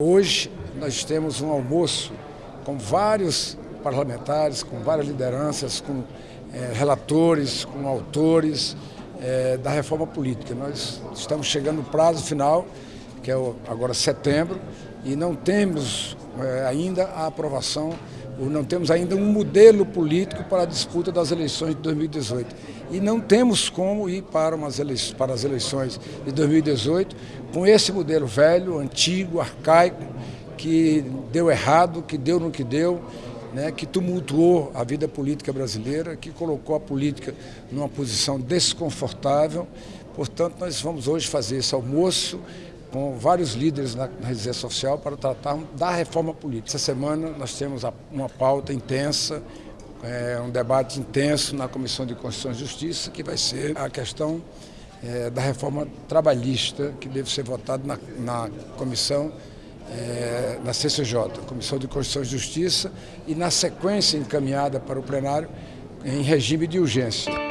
Hoje nós temos um almoço com vários parlamentares, com várias lideranças, com é, relatores, com autores é, da reforma política. Nós estamos chegando no prazo final, que é agora setembro, e não temos é, ainda a aprovação não temos ainda um modelo político para a disputa das eleições de 2018. E não temos como ir para, umas eleições, para as eleições de 2018 com esse modelo velho, antigo, arcaico, que deu errado, que deu no que deu, né, que tumultuou a vida política brasileira, que colocou a política numa posição desconfortável. Portanto, nós vamos hoje fazer esse almoço com vários líderes na, rede social para tratar da reforma política. Essa semana nós temos uma pauta intensa, é, um debate intenso na Comissão de Constituição e Justiça, que vai ser a questão é, da reforma trabalhista, que deve ser votada na, na comissão, é, na CCJ, Comissão de Constituição e Justiça, e na sequência encaminhada para o plenário em regime de urgência.